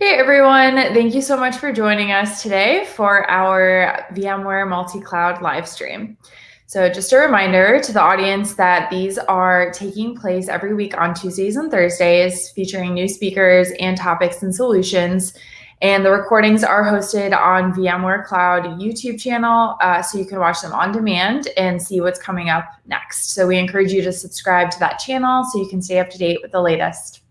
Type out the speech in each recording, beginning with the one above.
Hey everyone, thank you so much for joining us today for our VMware multi-cloud live stream. So just a reminder to the audience that these are taking place every week on Tuesdays and Thursdays, featuring new speakers and topics and solutions. And the recordings are hosted on VMware Cloud YouTube channel, uh, so you can watch them on demand and see what's coming up next. So we encourage you to subscribe to that channel so you can stay up to date with the latest.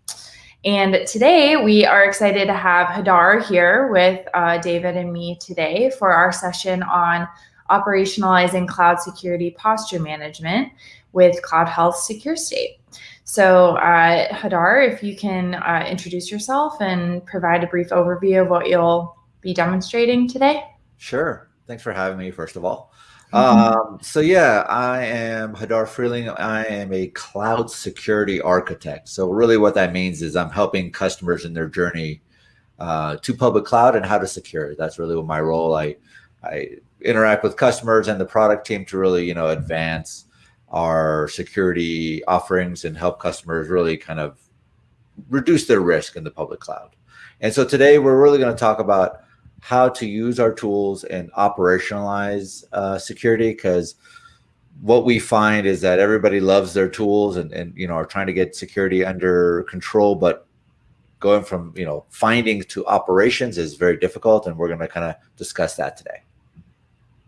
And today we are excited to have Hadar here with uh, David and me today for our session on operationalizing cloud security posture management with Cloud Health Secure State. So uh, Hadar, if you can uh, introduce yourself and provide a brief overview of what you'll be demonstrating today. Sure. Thanks for having me, first of all. Um, so yeah, I am Hadar Freehling. I am a cloud security architect. So really what that means is I'm helping customers in their journey uh, to public cloud and how to secure it. That's really what my role. I, I interact with customers and the product team to really, you know, advance our security offerings and help customers really kind of reduce their risk in the public cloud. And so today we're really going to talk about how to use our tools and operationalize uh, security because what we find is that everybody loves their tools and, and you know are trying to get security under control but going from you know findings to operations is very difficult and we're going to kind of discuss that today.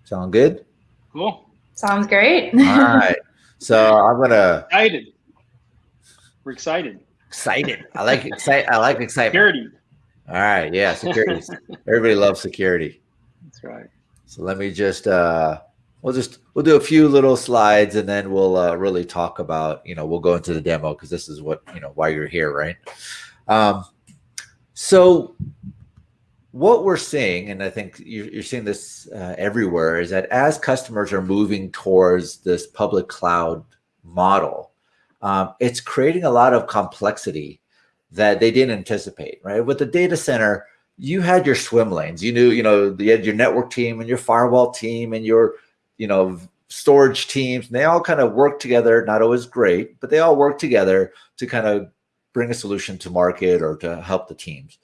Sound good? Cool. Sounds great. All right. So i'm gonna excited. We're excited. Excited. I like excite i like excitement. Security all right. Yeah. Security. Everybody loves security. That's right. So let me just, uh, we'll just, we'll do a few little slides and then we'll uh, really talk about, you know, we'll go into the demo because this is what, you know, why you're here, right? Um, so what we're seeing, and I think you're, you're seeing this uh, everywhere, is that as customers are moving towards this public cloud model, um, it's creating a lot of complexity that they didn't anticipate, right? With the data center, you had your swim lanes. You knew, you know, you had your network team and your firewall team and your, you know, storage teams, and they all kind of work together, not always great, but they all work together to kind of bring a solution to market or to help the teams.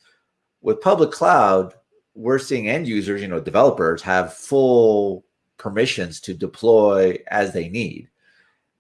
With public cloud, we're seeing end users, you know, developers have full permissions to deploy as they need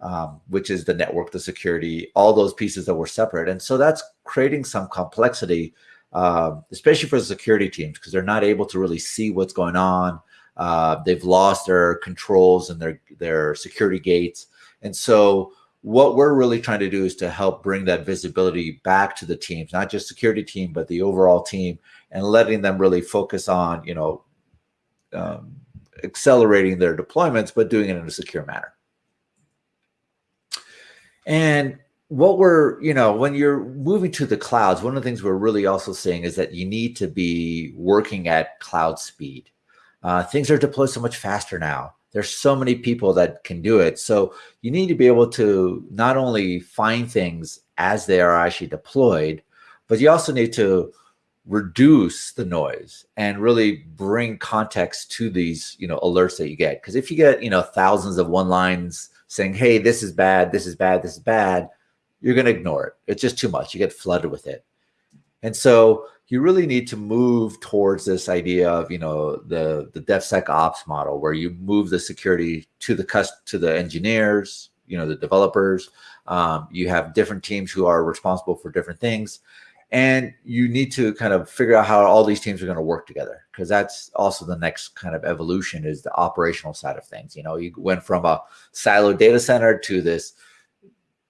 um, which is the network, the security, all those pieces that were separate. And so that's creating some complexity, uh, especially for the security teams, because they're not able to really see what's going on. Uh, they've lost their controls and their, their security gates. And so what we're really trying to do is to help bring that visibility back to the teams, not just security team, but the overall team and letting them really focus on, you know, um, accelerating their deployments, but doing it in a secure manner. And what we're, you know, when you're moving to the clouds, one of the things we're really also seeing is that you need to be working at cloud speed. Uh, things are deployed so much faster now. There's so many people that can do it. So you need to be able to not only find things as they are actually deployed, but you also need to reduce the noise and really bring context to these, you know, alerts that you get. Because if you get, you know, thousands of one lines saying, hey, this is bad, this is bad, this is bad, you're going to ignore it. It's just too much. You get flooded with it. And so you really need to move towards this idea of, you know, the, the DevSecOps model where you move the security to the cust to the engineers, you know, the developers. Um, you have different teams who are responsible for different things. And you need to kind of figure out how all these teams are going to work together because that's also the next kind of evolution is the operational side of things. You know, you went from a siloed data center to this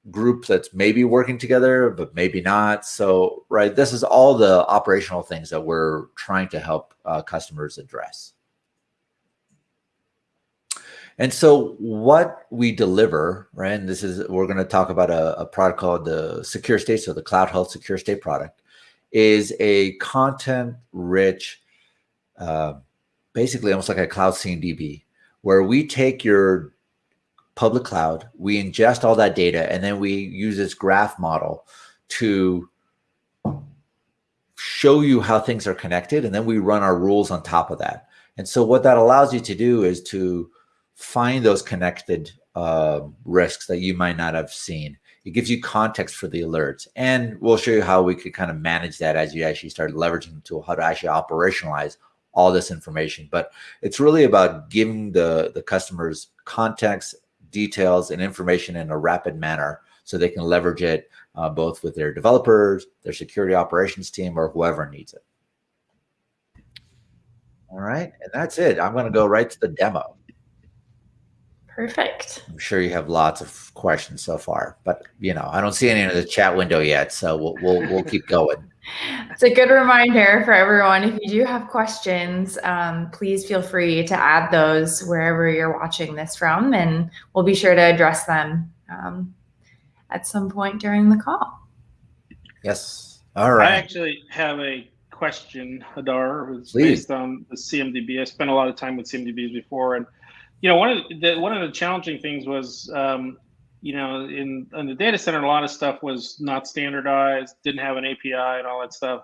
group that's maybe working together, but maybe not. So, right, this is all the operational things that we're trying to help uh, customers address. And so what we deliver, right, and this is, we're going to talk about a, a product called the Secure State, so the Cloud Health Secure State product, is a content-rich, uh, basically almost like a Cloud CMDB, where we take your public cloud, we ingest all that data, and then we use this graph model to show you how things are connected, and then we run our rules on top of that. And so what that allows you to do is to find those connected uh, risks that you might not have seen. It gives you context for the alerts. And we'll show you how we could kind of manage that as you actually start leveraging the tool, how to actually operationalize all this information. But it's really about giving the, the customers context, details, and information in a rapid manner so they can leverage it uh, both with their developers, their security operations team, or whoever needs it. All right, and that's it. I'm going to go right to the demo. Perfect. I'm sure you have lots of questions so far, but you know I don't see any in the chat window yet, so we'll we'll, we'll keep going. It's a good reminder for everyone. If you do have questions, um, please feel free to add those wherever you're watching this from, and we'll be sure to address them um, at some point during the call. Yes. All right. I actually have a question, Hadar. It's based on the CMDB. I spent a lot of time with CMDBs before, and you know, one of the one of the challenging things was, um, you know, in in the data center, a lot of stuff was not standardized, didn't have an API, and all that stuff.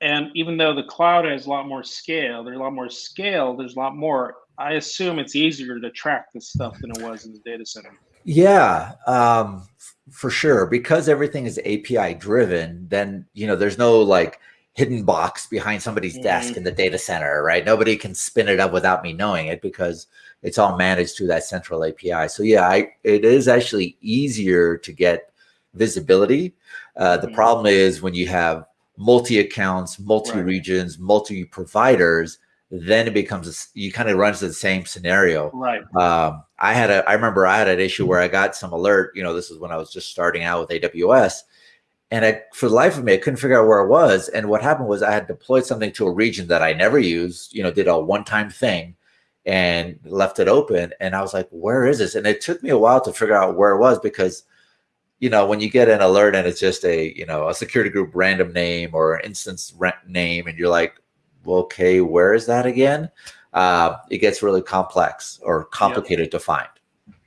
And even though the cloud has a lot more scale, there's a lot more scale. There's a lot more. I assume it's easier to track this stuff than it was in the data center. Yeah, um, for sure. Because everything is API driven, then you know there's no like hidden box behind somebody's desk Mhm. in the data center, right? Nobody can spin it up without me knowing it because it's all managed through that central API. So yeah, I, it is actually easier to get visibility. Uh, the Mhm. problem is when you have multi accounts, multi regions, multi providers, then it becomes a you kind of run into the same scenario Right. um, I had a, I remember I had an issue where I got some alert, you know, this is when I was just starting out with AWS and I, for the life of me, I couldn't figure out where it was. And what happened was I had deployed something to a region that I never used, you know, did a one-time thing and left it open. And I was like, where is this? And it took me a while to figure out where it was because, you know, when you get an alert and it's just a, you know, a security group random name or instance name, and you're like, well, okay, where is that again? Uh, it gets really complex or complicated to find.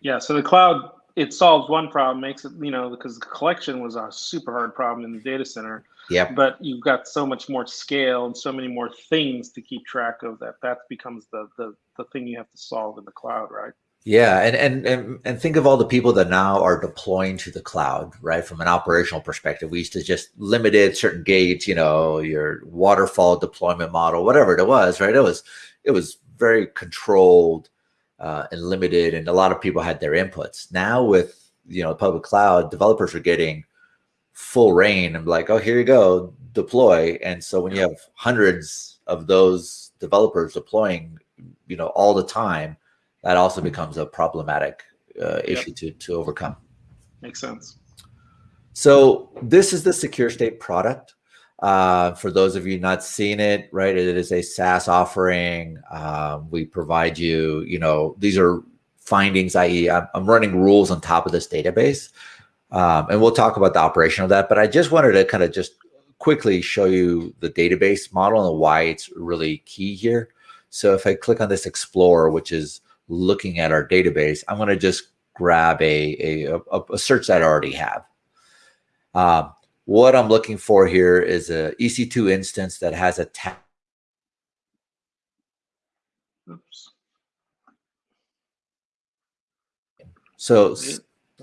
Yeah. So the cloud it solves one problem, makes it you know because the collection was a super hard problem in the data center. Yep. But you've got so much more scale and so many more things to keep track of that that becomes the the the thing you have to solve in the cloud, right? Yeah, and and and and think of all the people that now are deploying to the cloud, right? From an operational perspective, we used to just limited certain gates, you know, your waterfall deployment model, whatever it was, right? It was it was very controlled uh, and limited, and a lot of people had their inputs. Now with you know public cloud, developers are getting full reign and like, oh, here you go, deploy. And so when you have hundreds of those developers deploying, you know, all the time, that also becomes a problematic uh, issue to to overcome. Makes sense. So this is the Secure State product. Uh, for those of you not seeing it, right, it is a SaaS offering. Um, we provide you, you know, these are findings, i.e., I'm, I'm running rules on top of this database. Um, and we'll talk about the operation of that. But I just wanted to kind of just quickly show you the database model and why it's really key here. So if I click on this Explorer, which is looking at our database, I'm going to just grab a, a, a, search that I already have. Um, what I'm looking for here is a EC2 instance that has a tag. Oops. So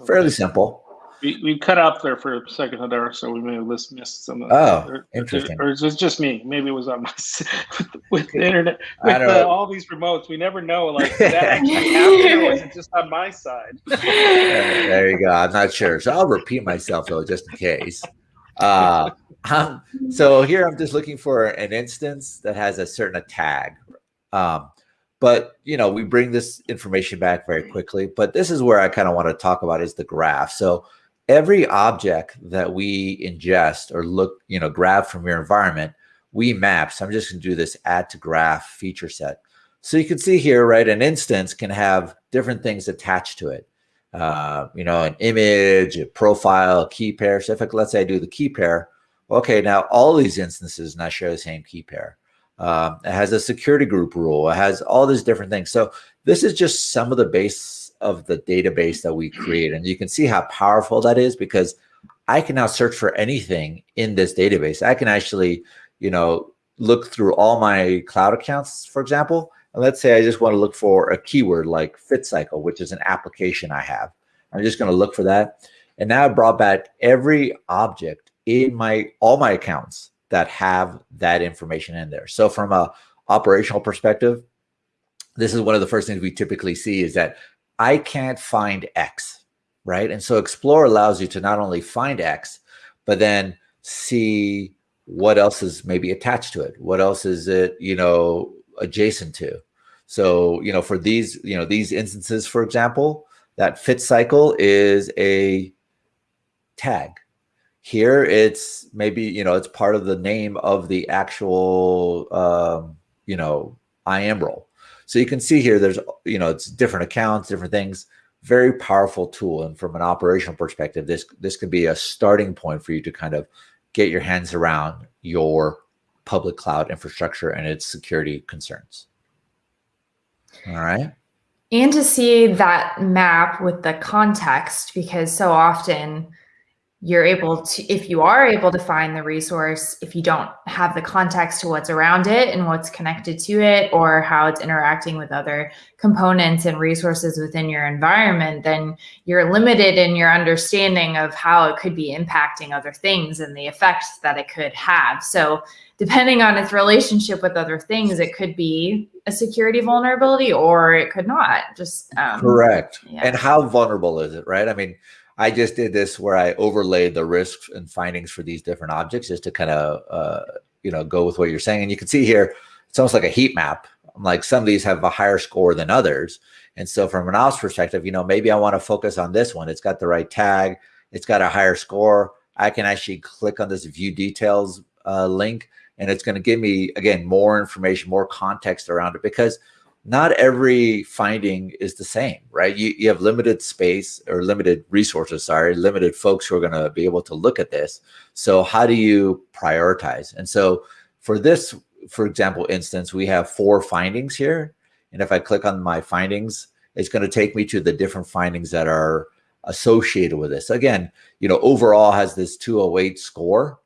fairly simple. We, we cut out there for a second, Hadar, so we may have missed some of Oh, or, interesting. Or, or is it just me? Maybe it was on my with, with the internet with uh, all these remotes. We never know. Like that actually happen, or was it just on my side? there you go. I'm not sure, so I'll repeat myself though, just in case. Uh, um, so here I'm just looking for an instance that has a certain tag. Um, but you know, we bring this information back very quickly. But this is where I kind of want to talk about is the graph. So every object that we ingest or look, you know, grab from your environment, we map. So I'm just going to do this add to graph feature set. So you can see here, right, an instance can have different things attached to it. Uh, you know, an image, a profile, key pair. So if I, let's say I do the key pair, okay, now all these instances now share the same key pair. Um, it has a security group rule. It has all these different things. So this is just some of the base of the database that we create. And you can see how powerful that is because I can now search for anything in this database. I can actually, you know, look through all my cloud accounts, for example. And let's say I just want to look for a keyword like fit cycle, which is an application I have. I'm just going to look for that. And now I brought back every object in my all my accounts that have that information in there. So from a operational perspective, this is one of the first things we typically see is that I can't find X, right? And so Explore allows you to not only find X, but then see what else is maybe attached to it. What else is it, you know, adjacent to? So, you know, for these, you know, these instances, for example, that fit cycle is a tag. Here it's maybe, you know, it's part of the name of the actual, um, you know, IAM role. So you can see here, there's, you know, it's different accounts, different things, very powerful tool. And from an operational perspective, this, this could be a starting point for you to kind of get your hands around your public cloud infrastructure and its security concerns. All right. And to see that map with the context, because so often you're able to, if you are able to find the resource, if you don't have the context to what's around it and what's connected to it or how it's interacting with other components and resources within your environment, then you're limited in your understanding of how it could be impacting other things and the effects that it could have. So depending on its relationship with other things, it could be a security vulnerability or it could not just um, correct. Yeah. And how vulnerable is it, right? I mean, I just did this where I overlaid the risks and findings for these different objects just to kind of, uh, you know, go with what you're saying. And you can see here, it's almost like a heat map. Like some of these have a higher score than others. And so from an ops perspective, you know, maybe I want to focus on this one. It's got the right tag. It's got a higher score. I can actually click on this view details uh, link and it's going to give me, again, more information, more context around it because – not every finding is the same, right? You, you have limited space or limited resources, sorry, limited folks who are going to be able to look at this. So how do you prioritize? And so for this, for example, instance, we have four findings here. And if I click on my findings, it's going to take me to the different findings that are associated with this. Again, you know, overall has this 208 score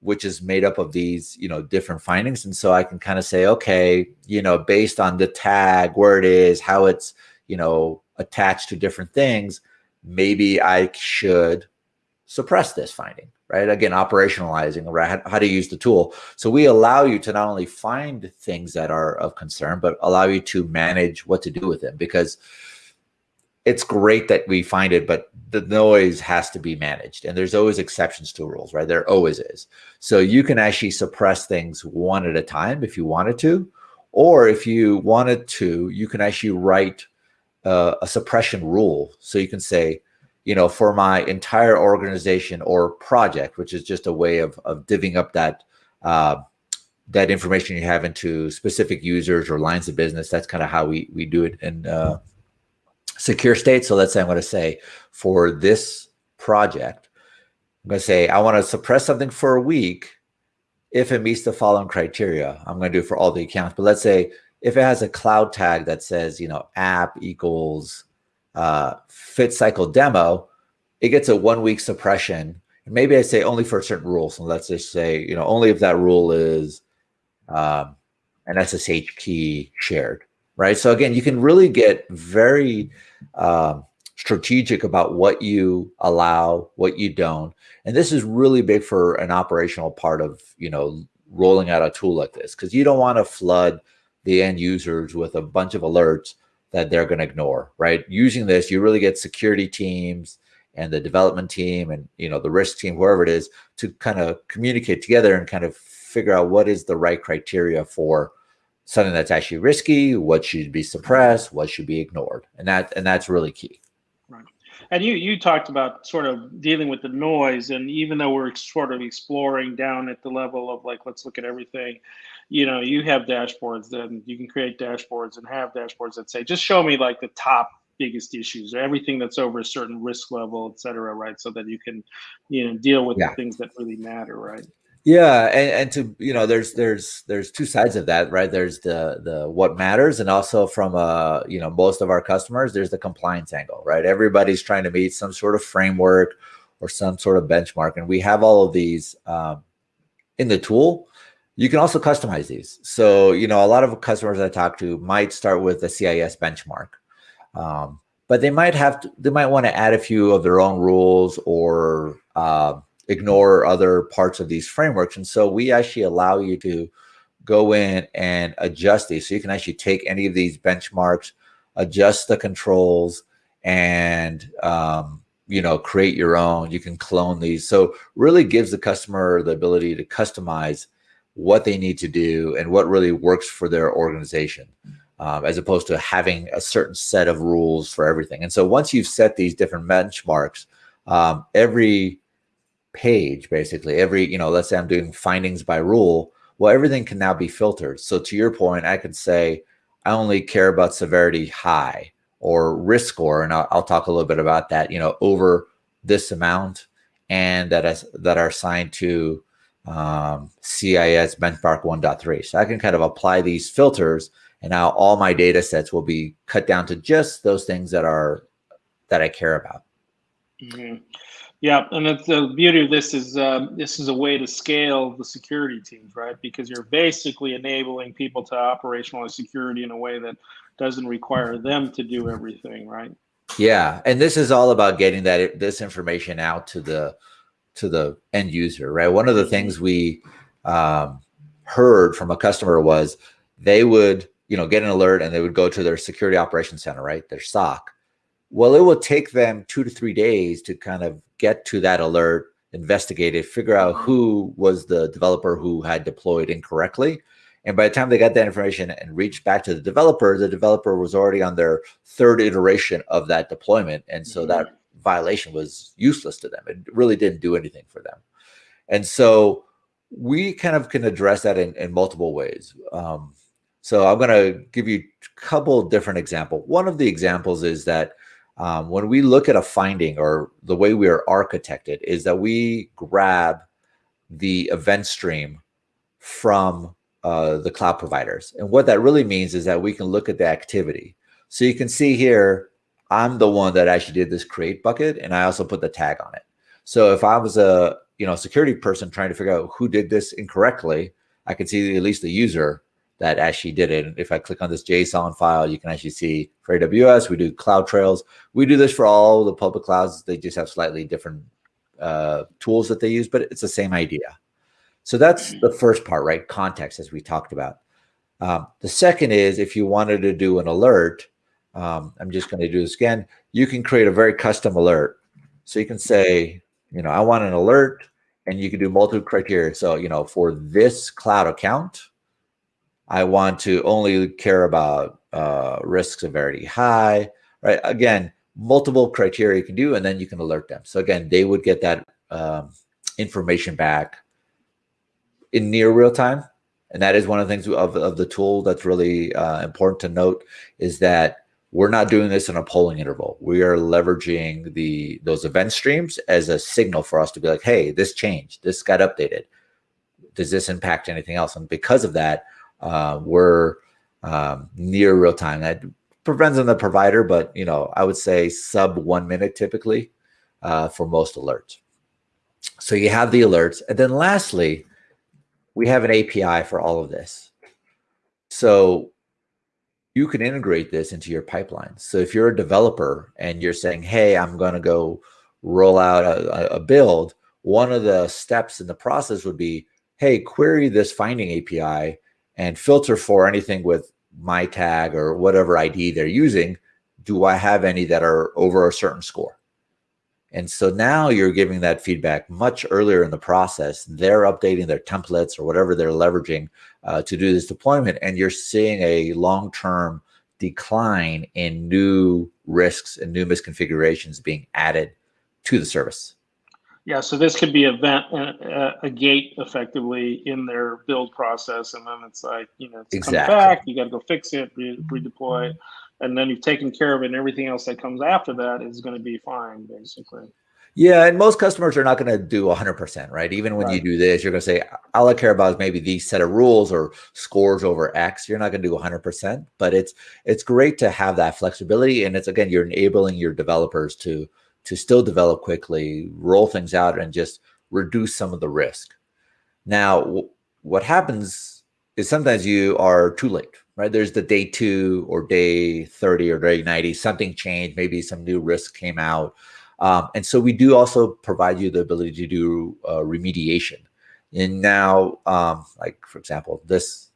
which is made up of these, you know, different findings. And so I can kind of say, okay, you know, based on the tag, where it is, how it's, you know, attached to different things, maybe I should suppress this finding, right? Again, operationalizing, right? How, how to use the tool. So we allow you to not only find things that are of concern, but allow you to manage what to do with them because it's great that we find it, but the noise has to be managed. And there's always exceptions to rules, right? There always is. So you can actually suppress things one at a time if you wanted to, or if you wanted to, you can actually write uh, a suppression rule. So you can say, you know, for my entire organization or project, which is just a way of, of divvying up that uh, that information you have into specific users or lines of business. That's kind of how we we do it in uh, secure state. So let's say I'm going to say for this project, I'm going to say I want to suppress something for a week if it meets the following criteria. I'm going to do it for all the accounts. But let's say if it has a cloud tag that says, you know, app equals uh, fit cycle demo, it gets a one week suppression. Maybe I say only for certain rules. So let's just say, you know, only if that rule is um, an SSH key shared right? So again, you can really get very um, strategic about what you allow, what you don't. And this is really big for an operational part of, you know, rolling out a tool like this, because you don't want to flood the end users with a bunch of alerts that they're going to ignore, right? Using this, you really get security teams and the development team and, you know, the risk team, whoever it is, to kind of communicate together and kind of figure out what is the right criteria for something that's actually risky, what should be suppressed, what should be ignored. And that and that's really key. Right. And you you talked about sort of dealing with the noise and even though we're sort of exploring down at the level of like let's look at everything, you know, you have dashboards then you can create dashboards and have dashboards that say just show me like the top biggest issues or everything that's over a certain risk level, et cetera, right? So that you can, you know, deal with yeah. the things that really matter, right? Yeah, and, and to you know, there's there's there's two sides of that, right? There's the the what matters, and also from uh you know most of our customers, there's the compliance angle, right? Everybody's trying to meet some sort of framework or some sort of benchmark, and we have all of these um, in the tool. You can also customize these. So you know, a lot of customers I talk to might start with the CIS benchmark. Um, but they might have to, they might want to add a few of their own rules or uh, ignore other parts of these frameworks. And so we actually allow you to go in and adjust these. So you can actually take any of these benchmarks, adjust the controls, and um, you know create your own. You can clone these. So really gives the customer the ability to customize what they need to do and what really works for their organization. Um, as opposed to having a certain set of rules for everything. And so once you've set these different benchmarks, um, every page, basically every, you know, let's say I'm doing findings by rule, well, everything can now be filtered. So to your point, I could say, I only care about severity high or risk score. And I'll, I'll talk a little bit about that, you know, over this amount and that is that are assigned to um, CIS benchmark 1.3. So I can kind of apply these filters and now all my data sets will be cut down to just those things that are that I care about. Mm -hmm. Yeah, and the beauty of this is um, this is a way to scale the security teams, right? Because you're basically enabling people to operationalize security in a way that doesn't require them to do everything, right? Yeah, and this is all about getting that this information out to the to the end user, right? One of the things we um, heard from a customer was they would, you know, get an alert and they would go to their security operations center, right, their SOC, well, it will take them two to three days to kind of get to that alert, investigate it, figure out who was the developer who had deployed incorrectly. And by the time they got that information and reached back to the developer, the developer was already on their third iteration of that deployment. And so that mm-hmm. violation was useless to them. It really didn't do anything for them. And so we kind of can address that in, in multiple ways. Um, so I'm going to give you a couple different examples. One of the examples is that um, when we look at a finding or the way we are architected is that we grab the event stream from uh, the cloud providers. And what that really means is that we can look at the activity. So you can see here, I'm the one that actually did this create bucket and I also put the tag on it. So if I was a you know security person trying to figure out who did this incorrectly, I can see at least the user that actually did it. And if I click on this JSON file, you can actually see for AWS, we do cloud trails. We do this for all the public clouds. They just have slightly different uh, tools that they use, but it's the same idea. So that's the first part, right? Context, as we talked about. Um, the second is if you wanted to do an alert, um, I'm just going to do this again. You can create a very custom alert. So you can say, you know, I want an alert and you can do multiple criteria. So, you know, for this cloud account, I want to only care about uh, risk severity high, right? Again, multiple criteria you can do, and then you can alert them. So again, they would get that um, information back in near real time. And that is one of the things of, of the tool that's really uh, important to note is that we're not doing this in a polling interval. We are leveraging the those event streams as a signal for us to be like, hey, this changed, this got updated. Does this impact anything else? And because of that, uh, were um, near real time. That prevents on the provider, but you know, I would say sub one minute typically uh, for most alerts. So you have the alerts. And then lastly, we have an API for all of this. So you can integrate this into your pipeline. So if you're a developer and you're saying, hey, I'm going to go roll out a, a, build, one of the steps in the process would be, hey, query this finding API and filter for anything with my tag or whatever ID they're using. Do I have any that are over a certain score? And so now you're giving that feedback much earlier in the process. They're updating their templates or whatever they're leveraging uh, to do this deployment. And you're seeing a long-term decline in new risks and new misconfigurations being added to the service. Yeah, so this could be a vent, a, a, gate effectively in their build process, and then it's like you know, it's exactly. back. You got to go fix it, re- redeploy, and then you've taken care of it. And everything else that comes after that is going to be fine, basically. Yeah, and most customers are not going to do 100%, right? Even when right. you do this, you're going to say, all I care about is maybe these set of rules or scores over X. You're not going to do 100%, but it's it's great to have that flexibility. And it's, again, you're enabling your developers to to still develop quickly, roll things out, and just reduce some of the risk. Now, what happens is sometimes you are too late, right? There's the day two or day 30 or day 90, something changed, maybe some new risk came out. Um, and so we do also provide you the ability to do uh, remediation. And now, um, like for example, this,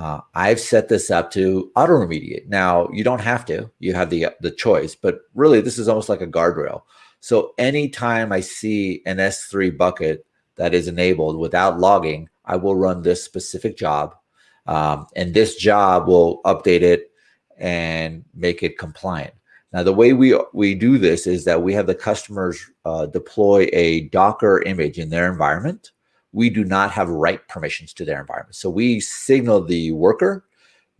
uh, I've set this up to auto remediate. Now you don't have to, you have the, the choice, but really this is almost like a guardrail. So anytime I see an S3 bucket that is enabled without logging, I will run this specific job. Um, and this job will update it and make it compliant. Now, the way we, we do this is that we have the customers uh, deploy a Docker image in their environment. We do not have write permissions to their environment. So we signal the worker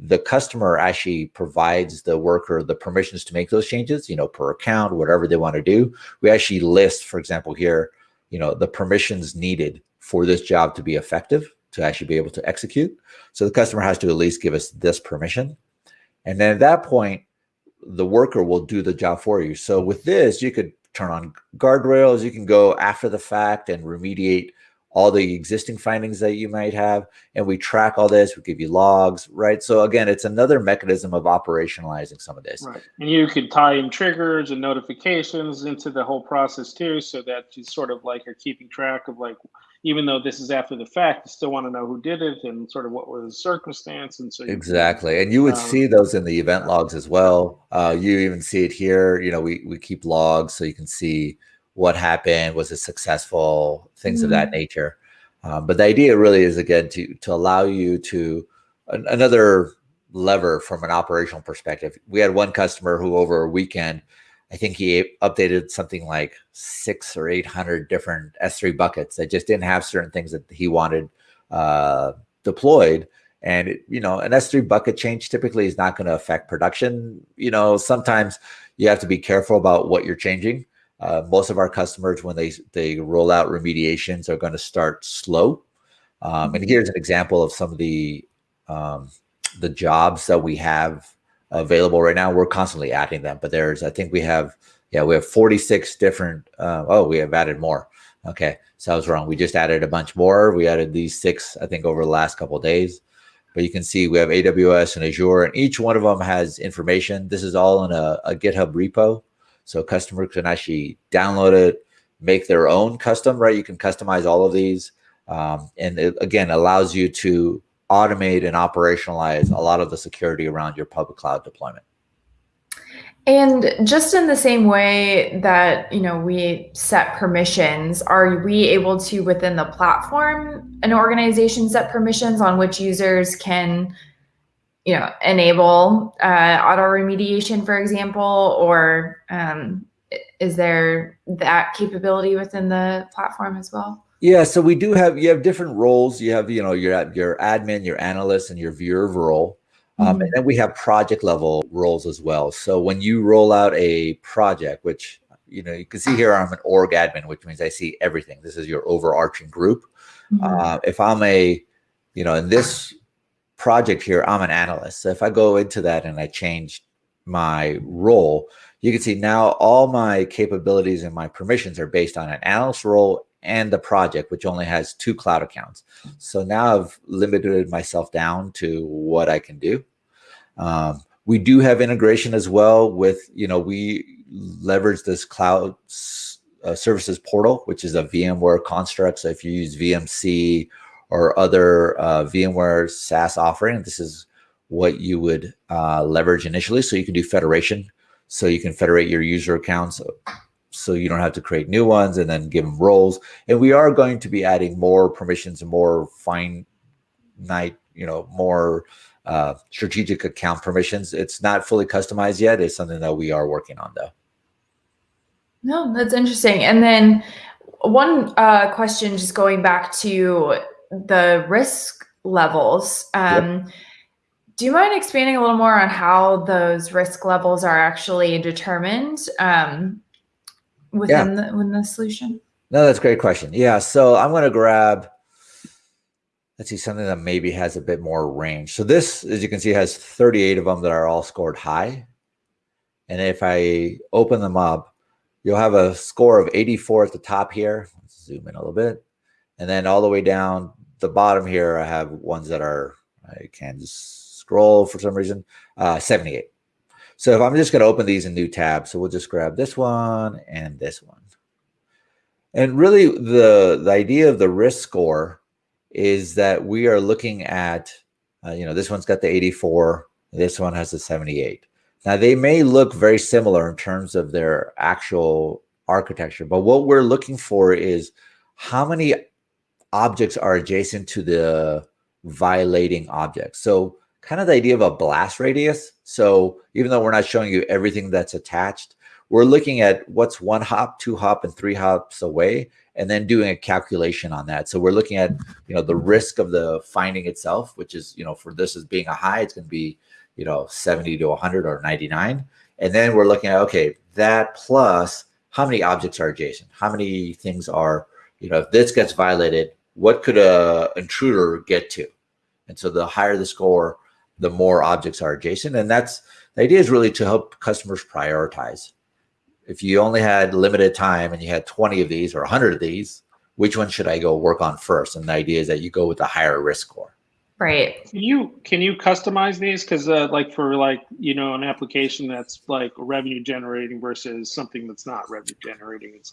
the customer actually provides the worker the permissions to make those changes, you know, per account, whatever they want to do. We actually list, for example, here, you know, the permissions needed for this job to be effective, to actually be able to execute. So the customer has to at least give us this permission. And then at that point, the worker will do the job for you. So with this, you could turn on guardrails, you can go after the fact and remediate all the existing findings that you might have, and we track all this, we give you logs, right? So again, it's another mechanism of operationalizing some of this. Right. And you could tie in triggers and notifications into the whole process too, so that you sort of like are keeping track of like, even though this is after the fact, you still want to know who did it and sort of what was the circumstance. And so exactly. and you would um, see those in the event logs as well. Uh, you even see it here, you know, we, we keep logs so you can see what happened, was it successful, things mm-hmm. of that mm-hmm. nature. Um, but the idea really is again to to allow you to an, another lever from an operational perspective. We had one customer who over a weekend, I think he updated something like six or eight hundred different S3 buckets that just didn't have certain things that he wanted uh, deployed. And it, you know, an S3 bucket change typically is not going to affect production. You know, sometimes you have to be careful about what you're changing. Uh, most of our customers, when they they roll out remediations, are going to start slow. Um, and here's an example of some of the um, the jobs that we have available right now. We're constantly adding them, but there's I think we have yeah we have 46 different. Uh, oh, we have added more. Okay, so I was wrong. We just added a bunch more. We added these six I think over the last couple days. But you can see we have AWS and Azure, and each one of them has information. This is all in a, a GitHub repo. So customers can actually download it, make their own custom, right? You can customize all of these. Um, and it, again, allows you to automate and operationalize a lot of the security around your public cloud deployment. And just in the same way that you know we set permissions, are we able to within the platform an organization set permissions on which users can you know, enable uh, auto remediation, for example, or um, is there that capability within the platform as well? Yeah, so we do have you have different roles. You have you know your your admin, your analyst, and your viewer role, um, mm -hmm. and then we have project level roles as well. So when you roll out a project, which you know you can see here, I'm an org admin, which means I see everything. This is your overarching group. Mm -hmm. uh, if I'm a you know in this project here, I'm an analyst. So if I go into that and I change my role, you can see now all my capabilities and my permissions are based on an analyst role and the project, which only has two cloud accounts. So now I've limited myself down to what I can do. Um, we do have integration as well with, you know, we leverage this cloud uh, services portal, which is a VMware construct. So if you use VMC or other uh, VMware SaaS offering. This is what you would uh, leverage initially. So you can do federation. So you can federate your user accounts so you don't have to create new ones and then give them roles. And we are going to be adding more permissions and more fine night, you know, more uh, strategic account permissions. It's not fully customized yet. It's something that we are working on though. No, that's interesting. And then one uh, question, just going back to the risk levels. Um, yep. Do you mind expanding a little more on how those risk levels are actually determined um, within, yeah. the, within the solution? No, that's a great question. Yeah, so I'm going to grab, let's see, something that maybe has a bit more range. So this, as you can see, has 38 of them that are all scored high. And if I open them up, you'll have a score of 84 at the top here. Let's zoom in a little bit. And then all the way down the bottom here, I have ones that are, I can just scroll for some reason, uh, 78. So if I'm just going to open these in new tabs, so we'll just grab this one and this one. And really the, the idea of the risk score is that we are looking at, uh, you know, this one's got the 84, this one has the 78. Now they may look very similar in terms of their actual architecture, but what we're looking for is how many objects are adjacent to the violating object. So kind of the idea of a blast radius. So even though we're not showing you everything that's attached, we're looking at what's one hop, two hop, and three hops away, and then doing a calculation on that. So we're looking at, you know, the risk of the finding itself, which is, you know, for this as being a high, it's going to be, you know, 70 to 100 or 99. And then we're looking at, okay, that plus how many objects are adjacent? How many things are, you know, if this gets violated, what could a intruder get to? And so the higher the score, the more objects are adjacent. And that's the idea is really to help customers prioritize if you only had limited time and you had 20 of these or 100 of these, which one should I go work on first? And the idea is that you go with the higher risk score. Right. Can you can you customize these? Because uh, like for like you know an application that's like revenue generating versus something that's not revenue generating, and it's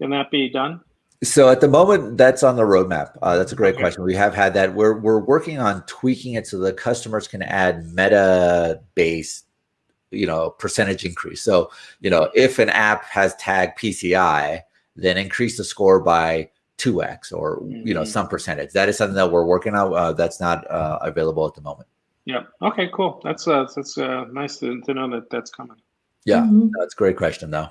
can that be done? So at the moment, that's on the roadmap. Uh, that's a great okay. question. We have had that. We're we're working on tweaking it so the customers can add meta based you know percentage increase so you know if an app has tag pci then increase the score by 2x or you know mm-hmm. some percentage that is something that we're working on uh, that's not uh, available at the moment yeah okay cool that's uh that's uh nice to, to know that that's coming yeah mm-hmm. that's a great question though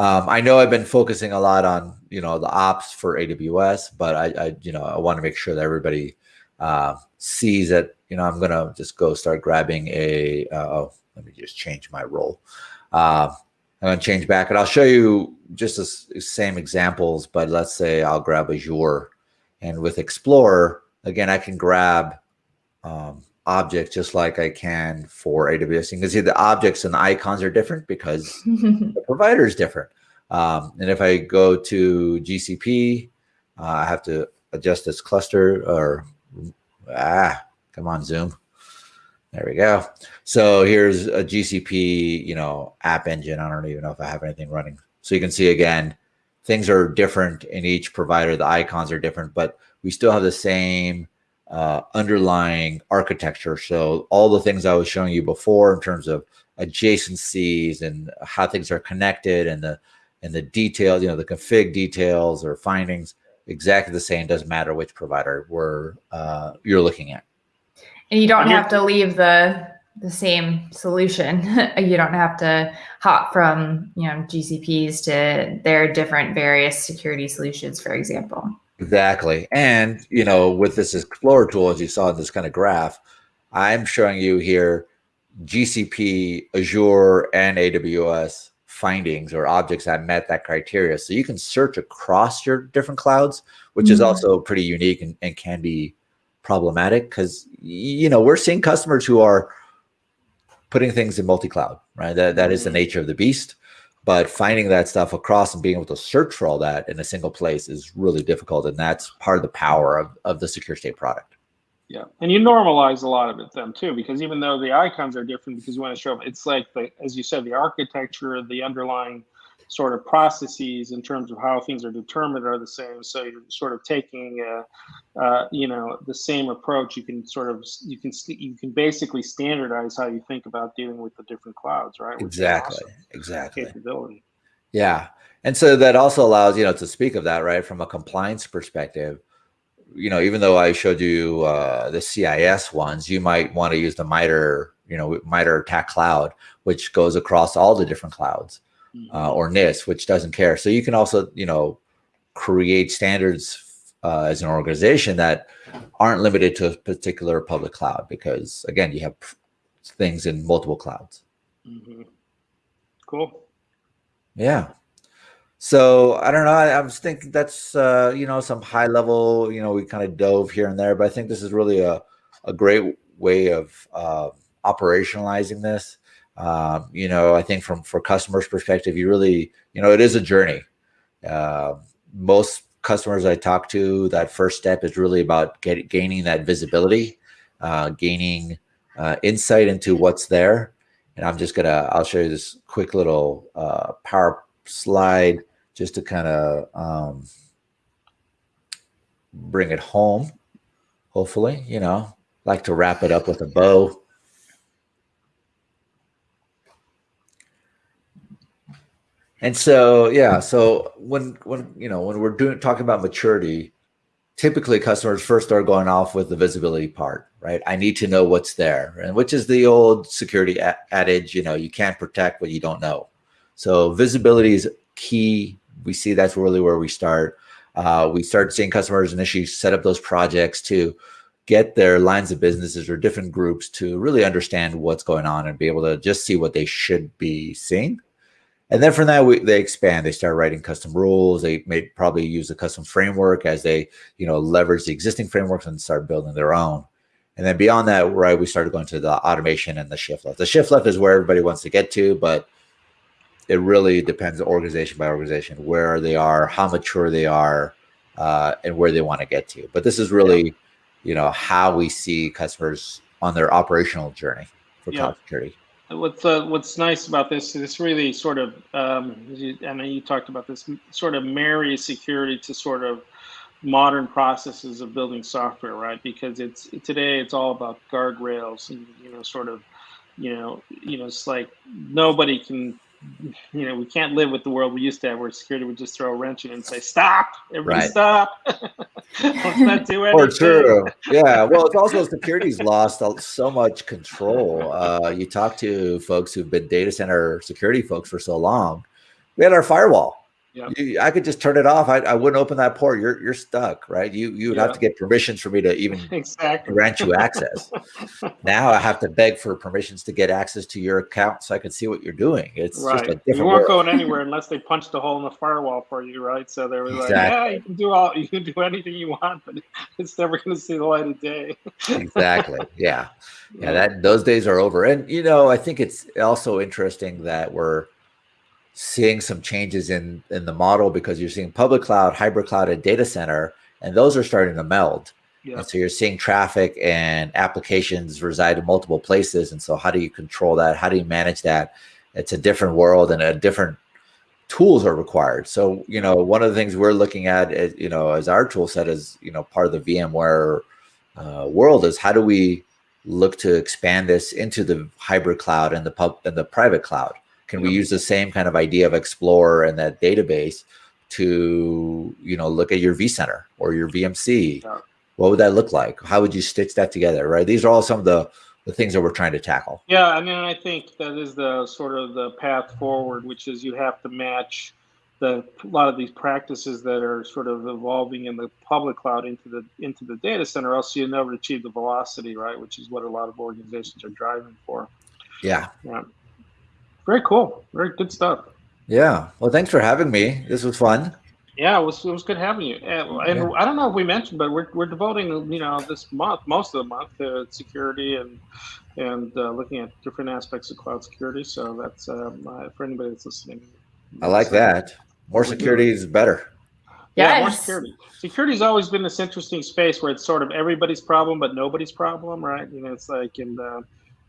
um, I know I've been focusing a lot on you know the ops for AWS, but I, I you know I want to make sure that everybody uh, sees that you know I'm gonna just go start grabbing a uh, oh let me just change my role. Uh, I'm to change back and I'll show you just the same examples, but let's say I'll grab Azure and with Explorer, again, I can grab um, objects just like I can for AWS. You can see the objects and the icons are different because the provider is different. Um, and if I go to GCP, uh, I have to adjust this cluster or, ah, come on, Zoom. There we go. So here's a GCP, you know, app engine. I don't even know if I have anything running. So you can see again, things are different in each provider. The icons are different, but we still have the same uh, underlying architecture. So all the things I was showing you before in terms of adjacencies and how things are connected and the and the details, you know, the config details or findings, exactly the same. Doesn't matter which provider we're uh, you're looking at. And you don't have to leave the the same solution. you don't have to hop from you know GCPs to their different various security solutions, for example. Exactly. And you know, with this Explorer tool, as you saw in this kind of graph, I'm showing you here GCP, Azure, and AWS findings or objects that met that criteria. So you can search across your different clouds, which mm -hmm. is mm-hmm. also pretty unique and, and can be problematic because you know we're seeing customers who are putting things in multi-cloud right that, that is the mm-hmm. nature of the beast but finding that stuff across and being able to search for all that in a single place is really difficult and that's part of the power of, of the secure state product. Yeah and you normalize a lot of it then too because even though the icons are different because you want to show it's like the as you said the architecture the underlying sort of processes in terms of how things are determined are the same. So you're sort of taking, uh, uh, you know, the same approach. You can sort of you can you can basically standardize how you think about dealing with the different clouds, right? exactly. Awesome exactly. Capability. Yeah, and so that also allows you know to speak of that right from a compliance perspective. You know, even though I showed you uh, the CIS ones, you might want to use the MITRE, you know, MITRE ATT&CK Cloud, which goes across all the different clouds uh, or NIST, which doesn't care. So you can also, you know, create standards uh, as an organization that aren't limited to a particular public cloud because, again, you have things in multiple clouds. Mm -hmm. Cool. Yeah. So I don't know. I, I was thinking that's uh, you know some high level. You know, we kind of dove here and there, but I think this is really a a great way of uh, operationalizing this. Um, you know, I think from for customers' perspective, you really, you know, it is a journey. Uh, most customers I talk to, that first step is really about get, gaining that visibility, uh, gaining uh, insight into what's there. And I'm just gonna, I'll show you this quick little uh, power slide just to kind of um, bring it home. Hopefully, you know, like to wrap it up with a bow. And so, yeah, so when when you know when we're doing talking about maturity, typically customers first start going off with the visibility part, right? I need to know what's there, and which is the old security adage, you know, you can't protect what you don't know. So visibility is key. We see that's really where we start. Uh, we start seeing customers initially set up those projects to get their lines of businesses or different groups to really understand what's going on and be able to just see what they should be seeing and then from that, we, they expand. They start writing custom rules. They may probably use a custom framework as they, you know, leverage the existing frameworks and start building their own. And then beyond that, right, we started going to the automation and the shift left. The shift left is where everybody wants to get to, but it really depends organization by organization where they are, how mature they are, uh, and where they want to get to. But this is really, yeah. you know, how we see customers on their operational journey for yeah. cloud security what's uh, what's nice about this this really sort of um, I mean you talked about this sort of marries security to sort of modern processes of building software, right? Because it's today it's all about guardrails and you know sort of you know you know it's like nobody can you know, we can't live with the world we used to have where security would just throw a wrench in and say, stop, everybody right. stop. Let's not do anything. Or true. Yeah. Well, it's also security's lost so much control. Uh, you talk to folks who've been data center security folks for so long. We had our firewall Yep. You, I could just turn it off. I, I wouldn't open that port. You're you're stuck, right? You you would yep. have to get permissions for me to even exactly. grant you access. now I have to beg for permissions to get access to your account so I can see what you're doing. It's right. just a different. You weren't going anywhere unless they punched a hole in the firewall for you, right? So they were exactly. like, "Yeah, you can do all, you can do anything you want, but it's never going to see the light of day." exactly. Yeah. yeah, yeah. That those days are over. And you know, I think it's also interesting that we're seeing some changes in in the model because you're seeing public cloud, hybrid cloud, and data center, and those are starting to meld. Yeah. And so you're seeing traffic and applications reside in multiple places. And so how do you control that? How do you manage that? It's a different world and a different tools are required. So, you know, one of the things we're looking at, is, you know, as our tool set is, you know, part of the VMware uh, world is how do we look to expand this into the hybrid cloud and the pub and the private cloud? Can we use the same kind of idea of Explorer and that database to, you know, look at your vCenter or your VMC? Yeah. What would that look like? How would you stitch that together? Right. These are all some of the the things that we're trying to tackle. Yeah, I mean, I think that is the sort of the path forward, which is you have to match the a lot of these practices that are sort of evolving in the public cloud into the into the data center, else you never achieve the velocity, right? Which is what a lot of organizations are driving for. Yeah. Yeah. Very cool. Very good stuff. Yeah. Well, thanks for having me. This was fun. Yeah, it was, it was good having you. And, and yeah. I don't know if we mentioned, but we're, we're devoting, you know, this month, most of the month to security and and uh, looking at different aspects of cloud security. So that's um, uh, for anybody that's listening. I like so, that. More security is better. Yes. Yeah, more security. Security's always been this interesting space where it's sort of everybody's problem, but nobody's problem, right? You know, it's like, and uh,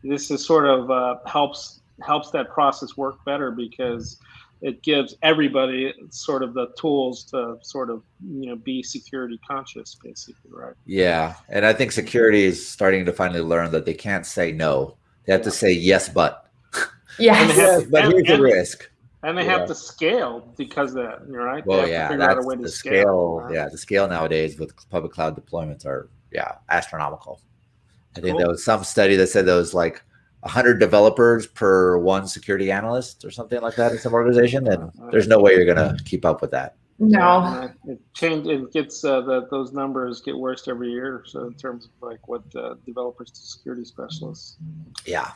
this is sort of uh, helps helps that process work better because it gives everybody sort of the tools to sort of you know be security conscious basically right? Yeah and i think security is starting to finally learn that they can't say no. They have yeah. to say yes but. Yes, yes but and, here's and, the risk. and they yeah. have to scale because of that right? Well yeah that's the scale, scale. Right? yeah the scale nowadays with public cloud deployments are yeah astronomical. I think cool. there was some study that said there was like 100 developers per one security analyst or something like that in some organization and there's no way you're going to keep up with that. No. It change it gets uh, the, those numbers get worse every year so in terms of like what uh, developers to security specialists. Yeah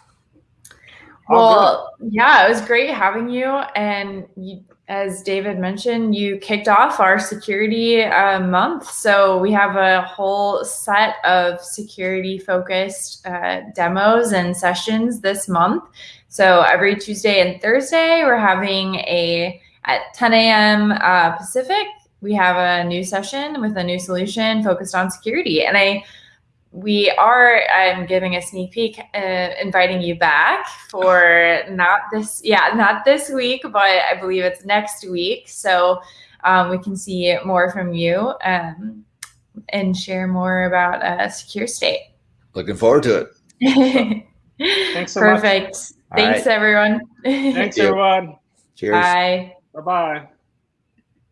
well yeah it was great having you and you as David mentioned, you kicked off our security uh, month. So we have a whole set of security focused uh, demos and sessions this month. So every Tuesday and Thursday, we're having a at 10 a.m. Uh, Pacific. We have a new session with a new solution focused on security. And I we are um, giving a sneak peek, uh, inviting you back for not this, yeah, not this week, but I believe it's next week. So um, we can see more from you um, and share more about uh, Secure State. Looking forward to it. Thanks so Perfect. much. Thanks, right. everyone. Thanks, everyone. Cheers. Bye. Bye bye.